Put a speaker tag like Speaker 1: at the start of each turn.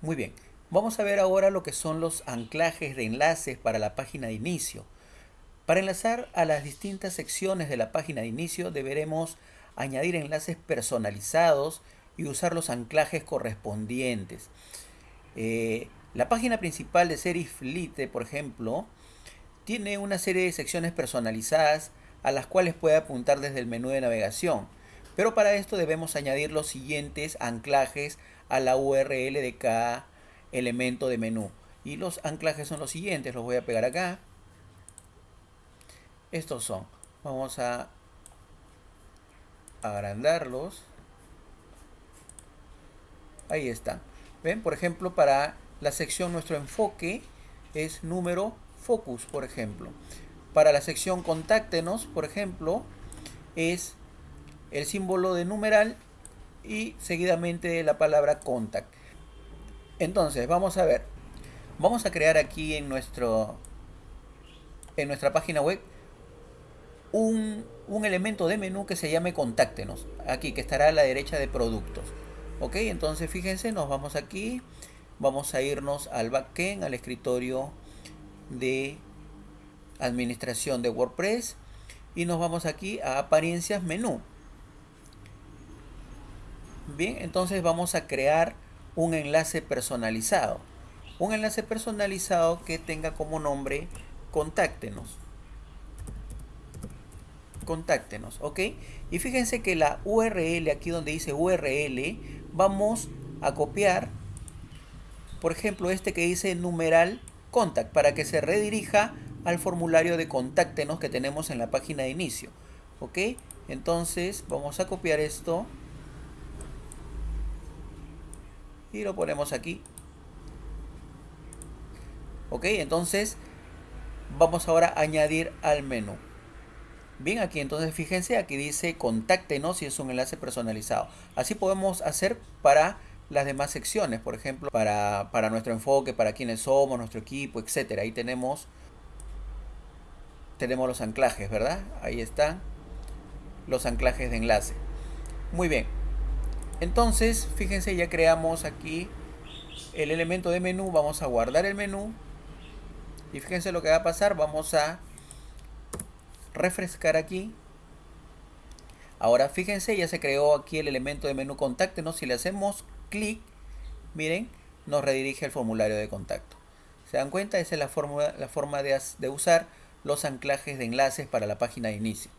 Speaker 1: Muy bien, vamos a ver ahora lo que son los anclajes de enlaces para la página de inicio. Para enlazar a las distintas secciones de la página de inicio deberemos añadir enlaces personalizados y usar los anclajes correspondientes. Eh, la página principal de Seriflite, por ejemplo, tiene una serie de secciones personalizadas a las cuales puede apuntar desde el menú de navegación. Pero para esto debemos añadir los siguientes anclajes a la URL de cada elemento de menú. Y los anclajes son los siguientes, los voy a pegar acá. Estos son. Vamos a agrandarlos. Ahí están. ¿Ven? Por ejemplo, para la sección nuestro enfoque es número focus, por ejemplo. Para la sección contáctenos, por ejemplo, es el símbolo de numeral y seguidamente la palabra contact. Entonces, vamos a ver. Vamos a crear aquí en nuestro en nuestra página web un, un elemento de menú que se llame contáctenos. Aquí, que estará a la derecha de productos. Ok, entonces fíjense, nos vamos aquí. Vamos a irnos al backend, al escritorio de administración de WordPress. Y nos vamos aquí a apariencias menú. Bien, entonces vamos a crear un enlace personalizado. Un enlace personalizado que tenga como nombre contáctenos. Contáctenos, ¿ok? Y fíjense que la URL, aquí donde dice URL, vamos a copiar, por ejemplo, este que dice numeral contact, para que se redirija al formulario de contáctenos que tenemos en la página de inicio. ¿Ok? Entonces vamos a copiar esto y lo ponemos aquí. Ok, entonces vamos ahora a añadir al menú. Bien, aquí entonces fíjense, aquí dice contáctenos y es un enlace personalizado. Así podemos hacer para las demás secciones, por ejemplo, para, para nuestro enfoque, para quiénes somos, nuestro equipo, etcétera. Ahí tenemos, tenemos los anclajes, ¿verdad? Ahí están los anclajes de enlace. Muy bien. Entonces, fíjense, ya creamos aquí el elemento de menú. Vamos a guardar el menú. Y fíjense lo que va a pasar. Vamos a refrescar aquí. Ahora fíjense, ya se creó aquí el elemento de menú contáctenos. Si le hacemos clic, miren, nos redirige al formulario de contacto. ¿Se dan cuenta? Esa es la forma, la forma de, de usar los anclajes de enlaces para la página de inicio.